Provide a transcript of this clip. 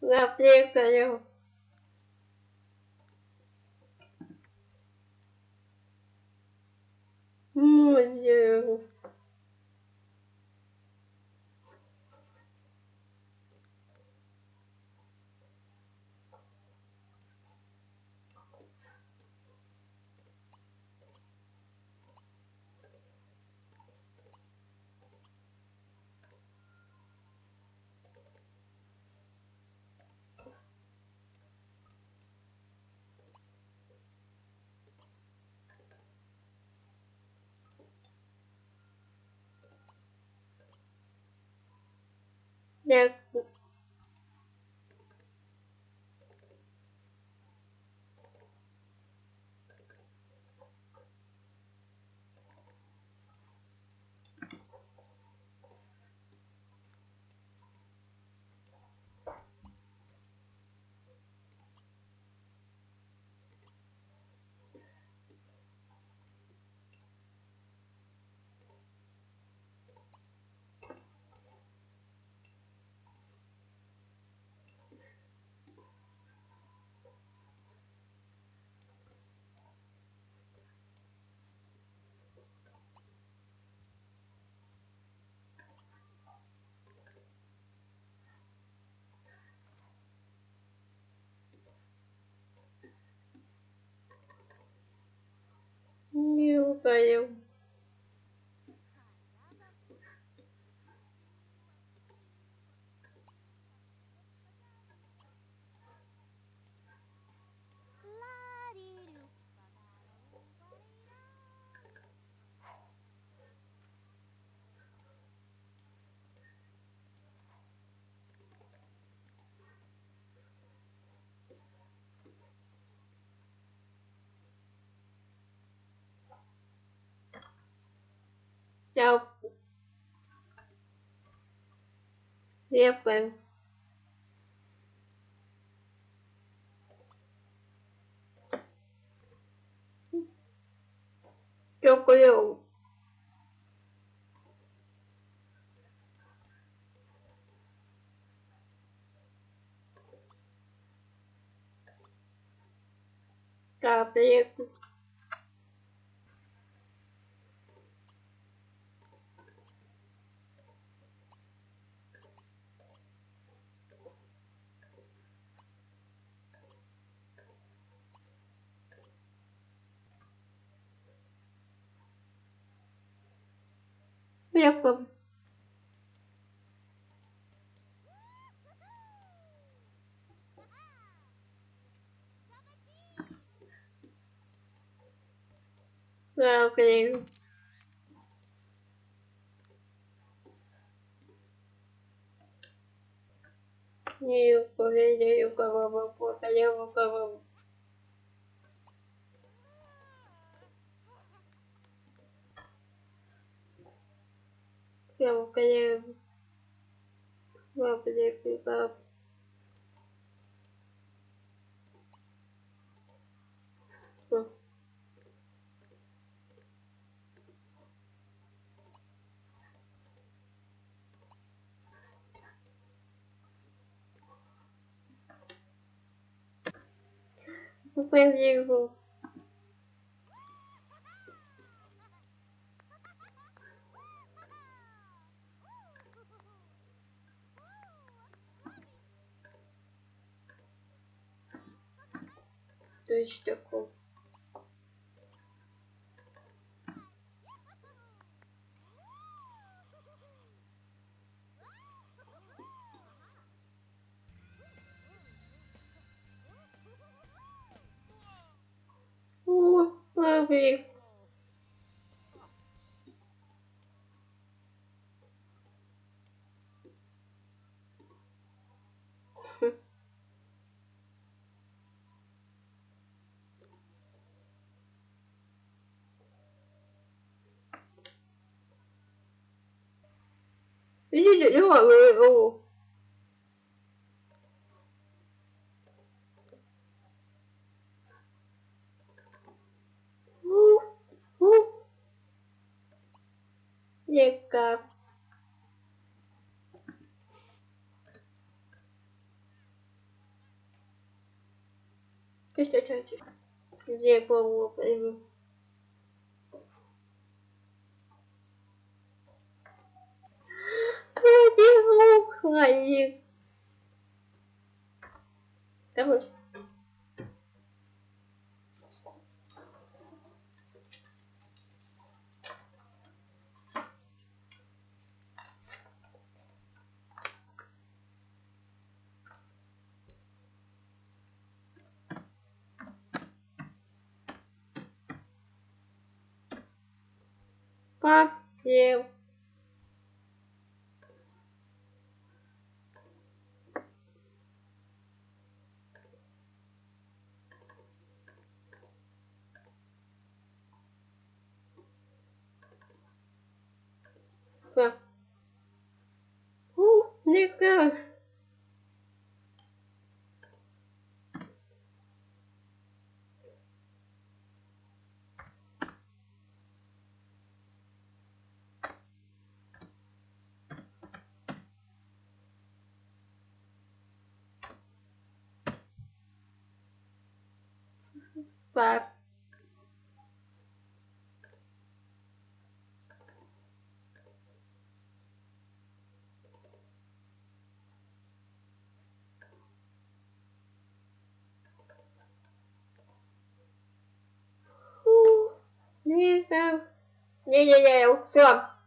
Напрягаю. Музыку. No. Foi eu. Tchau. E foi. Eu colheu. Tá, preto. Упаю, кого попадаю, кого Я упаю. Капельку, кап. Всё. Капельку. eu queria. Eu queria ficar. Eu perdi o У, у. Никак. Lille, joo, joo. Лека. Keşke açar açar. Diye bu bu. Ngày gì cảm stuff. Who, nigga? Five. Yeah, yeah. Come on.